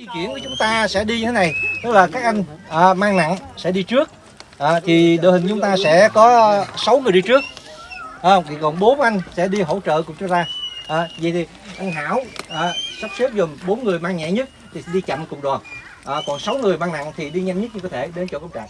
di chuyển của chúng ta sẽ đi như thế này. Tức là các anh à, mang nặng sẽ đi trước. À, thì đội hình chúng ta sẽ có 6 người đi trước. À, thì còn bốn anh sẽ đi hỗ trợ cùng cho ta à, vậy thì anh Hảo à, sắp xếp dùm bốn người mang nhẹ nhất thì đi chậm cùng đoàn. À, còn 6 người mang nặng thì đi nhanh nhất như có thể đến chỗ công trại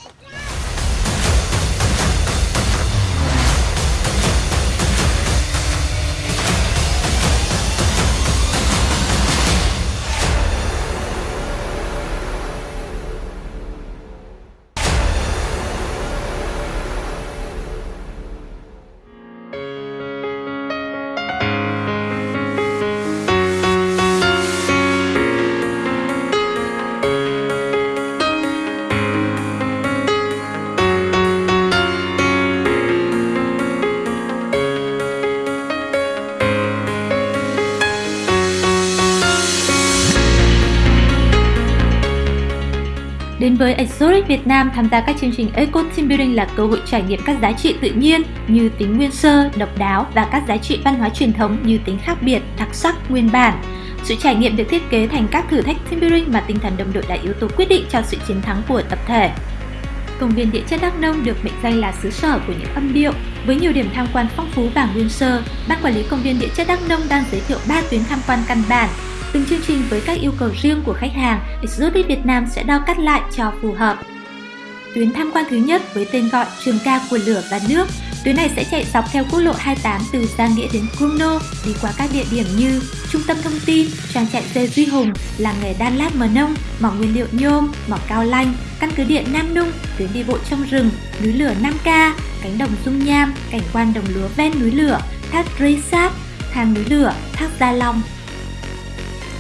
Đến với Exotic Việt Nam, tham gia các chương trình Eco Team Building là cơ hội trải nghiệm các giá trị tự nhiên như tính nguyên sơ, độc đáo và các giá trị văn hóa truyền thống như tính khác biệt, đặc sắc, nguyên bản. Sự trải nghiệm được thiết kế thành các thử thách team building mà tinh thần đồng đội là yếu tố quyết định cho sự chiến thắng của tập thể. Công viên địa chất Đắk Nông được mệnh danh là xứ sở của những âm điệu. Với nhiều điểm tham quan phong phú và nguyên sơ, Ban Quản lý Công viên địa chất Đắk Nông đang giới thiệu 3 tuyến tham quan căn bản Từng chương trình với các yêu cầu riêng của khách hàng, Exotic Việt Nam sẽ đo cắt lại cho phù hợp. Tuyến tham quan thứ nhất với tên gọi Trường ca của lửa và nước. Tuyến này sẽ chạy dọc theo quốc lộ 28 từ Giang Nghĩa đến Krumno, đi qua các địa điểm như Trung tâm thông tin, trang trại dê Duy Hùng, làng nghề đan lát mờ nông, mỏ nguyên liệu nhôm, mỏ cao lanh, căn cứ điện Nam Nung, tuyến đi bộ trong rừng, núi lửa Nam Ca, cánh đồng Dung Nham, cảnh quan đồng lúa ven núi lửa, thác Risat, thang núi lửa, thác Gia Long,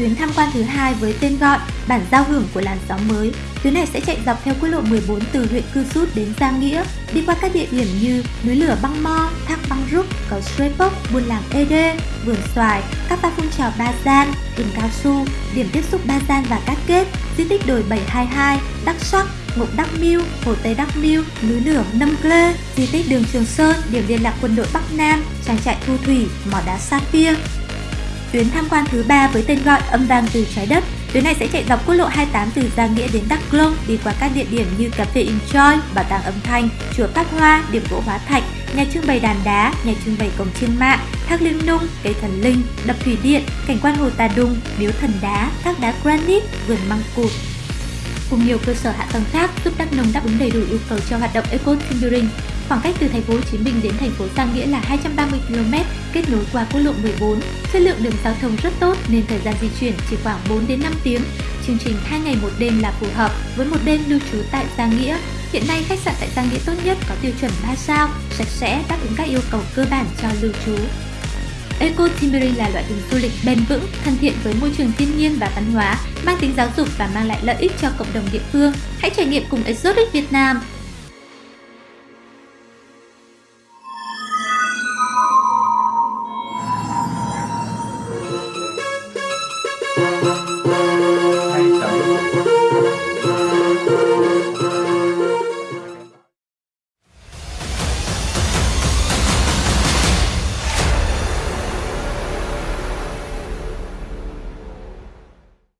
tuyến tham quan thứ hai với tên gọi Bản giao hưởng của làn gió mới. Tuyến này sẽ chạy dọc theo quốc lộ 14 từ huyện Cư Rút đến Giang Nghĩa, đi qua các địa điểm như núi lửa Băng Mo, thác Băng Rúc, cầu Srepok, buôn làng Ede, vườn xoài, các ba phun trào Ba Gian, rừng cao su, điểm tiếp xúc Ba Gian và Cát Kết, di tích đồi 722, Đắc Sắc, Ngục Đắc Miêu, Hồ Tây Đắc Miêu, núi lửa Nâm clê di tích đường Trường Sơn, điểm liên lạc quân đội Bắc Nam, trang trại Thu Thủy, mỏ đá Sapphire, Tuyến tham quan thứ ba với tên gọi Âm vang từ trái đất. Tuyến này sẽ chạy dọc quốc lộ 28 từ Giang Nghĩa đến Đắk Lông, đi qua các địa điểm như cà phê Enjoy, bảo tàng âm thanh, chùa Pháp Hoa, điểm gỗ hóa thạch, nhà trưng bày đàn đá, nhà trưng bày cổng chiêng mạng, thác liêm Nung, cây thần linh, đập thủy điện, cảnh quan hồ Tà Đung, miếu thần đá, thác đá granite, vườn măng cụt, cùng nhiều cơ sở hạ tầng khác giúp Đắk Nông đáp ứng đầy đủ yêu cầu cho hoạt động Eco Timbering Khoảng cách từ thành phố Hồ Chí Minh đến thành phố Giang Nghĩa là 230 km, kết nối qua quốc lộ 14. Chất lượng đường giao thông rất tốt nên thời gian di chuyển chỉ khoảng 4 đến 5 tiếng. Chương trình 2 ngày một đêm là phù hợp với một đêm lưu trú tại Giang Nghĩa. Hiện nay khách sạn tại Giang Nghĩa tốt nhất có tiêu chuẩn 3 sao, sạch sẽ, đáp ứng các yêu cầu cơ bản cho lưu trú. Eco Timbering là loại hình du lịch bền vững, thân thiện với môi trường thiên nhiên và văn hóa, mang tính giáo dục và mang lại lợi ích cho cộng đồng địa phương. Hãy trải nghiệm cùng Exotic Việt Nam